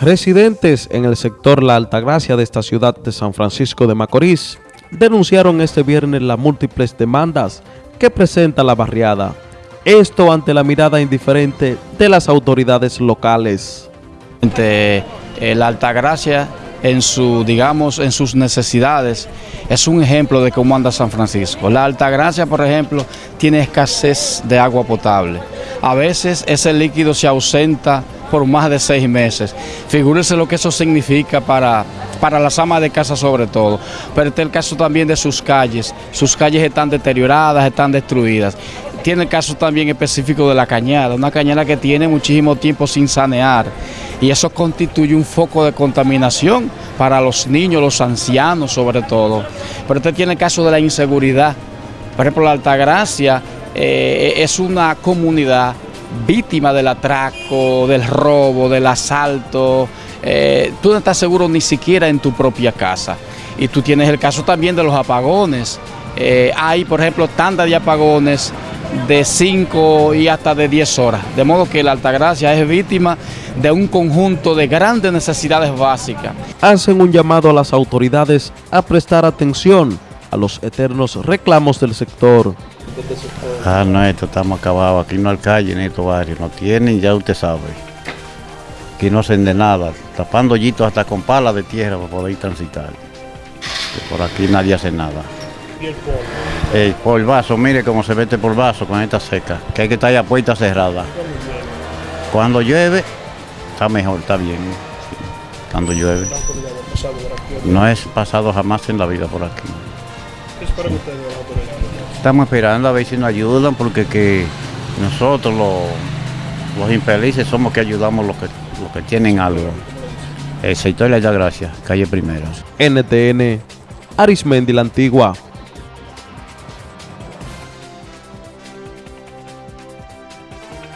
Residentes en el sector La Altagracia de esta ciudad de San Francisco de Macorís denunciaron este viernes las múltiples demandas que presenta la barriada. Esto ante la mirada indiferente de las autoridades locales. Eh, la Altagracia en su, digamos, en sus necesidades, es un ejemplo de cómo anda San Francisco. La Altagracia, por ejemplo, tiene escasez de agua potable. A veces ese líquido se ausenta por más de seis meses. Figúrese lo que eso significa para, para las amas de casa sobre todo. Pero este es el caso también de sus calles. Sus calles están deterioradas, están destruidas. Tiene el caso también específico de la cañada, una cañada que tiene muchísimo tiempo sin sanear y eso constituye un foco de contaminación para los niños, los ancianos sobre todo. Pero este tiene el caso de la inseguridad. Por ejemplo, la Altagracia eh, es una comunidad víctima del atraco, del robo, del asalto. Eh, tú no estás seguro ni siquiera en tu propia casa. Y tú tienes el caso también de los apagones. Eh, hay, por ejemplo, tandas de apagones de 5 y hasta de 10 horas. De modo que la Altagracia es víctima de un conjunto de grandes necesidades básicas. Hacen un llamado a las autoridades a prestar atención a los eternos reclamos del sector. Ah, no, esto estamos acabados. Aquí no hay calle en estos barrios. No tienen, ya usted sabe. Aquí no hacen de nada. Tapando hoyitos hasta con palas de tierra para poder transitar. por aquí nadie hace nada. ¿Y el polvo? el vaso, mire cómo se mete por vaso con esta seca. Que hay que estar ya puerta cerrada. Cuando llueve, está mejor, está bien. Cuando llueve. No es pasado jamás en la vida por aquí. ¿Qué esperan ustedes de la autoridad? Estamos esperando a ver si nos ayudan porque que nosotros los, los infelices somos que ayudamos los que, los que tienen algo. El sector le da gracias, calle Primera. NTN, Arismendi la Antigua.